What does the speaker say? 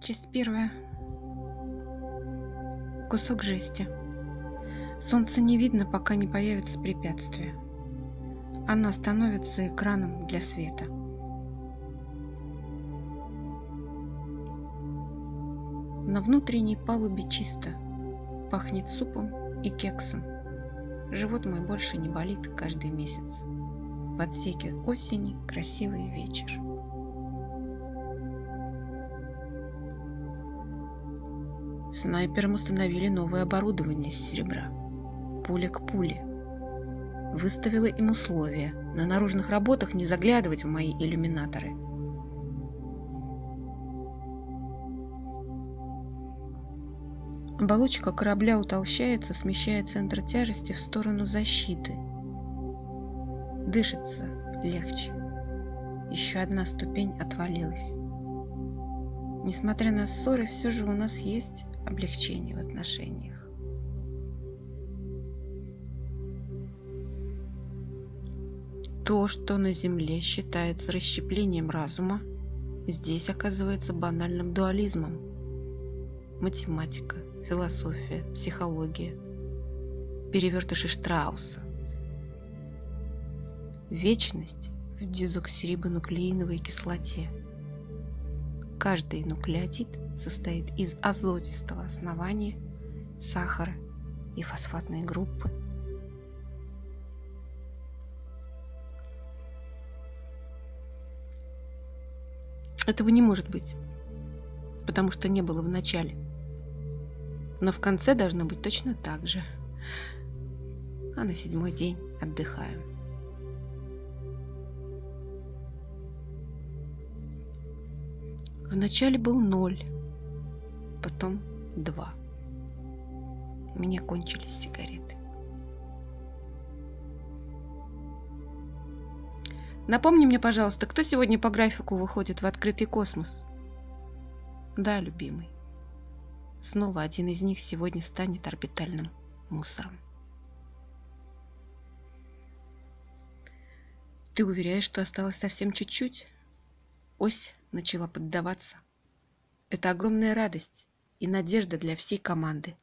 Часть первая. Кусок жести. Солнце не видно, пока не появится препятствие. Она становится экраном для света. На внутренней палубе чисто. Пахнет супом и кексом. Живот мой больше не болит каждый месяц. В отсеке осени красивый вечер. Снайперам установили новое оборудование из серебра. Пуля к пуле. Выставила им условия на наружных работах не заглядывать в мои иллюминаторы. Оболочка корабля утолщается, смещая центр тяжести в сторону защиты. Дышится легче. Еще одна ступень отвалилась. Несмотря на ссоры, все же у нас есть облегчение в отношениях. То, что на Земле считается расщеплением разума, здесь оказывается банальным дуализмом. Математика, философия, психология, перевертыши Штрауса. Вечность в дезоксирибонуклеиновой кислоте. Каждый нуклеотид состоит из азотистого основания, сахара и фосфатной группы. Этого не может быть, потому что не было в начале. Но в конце должно быть точно так же. А на седьмой день отдыхаем. Вначале был ноль, потом два. У меня кончились сигареты. Напомни мне, пожалуйста, кто сегодня по графику выходит в открытый космос? Да, любимый. Снова один из них сегодня станет орбитальным мусором. Ты уверяешь, что осталось совсем чуть-чуть? Ось начала поддаваться. Это огромная радость и надежда для всей команды.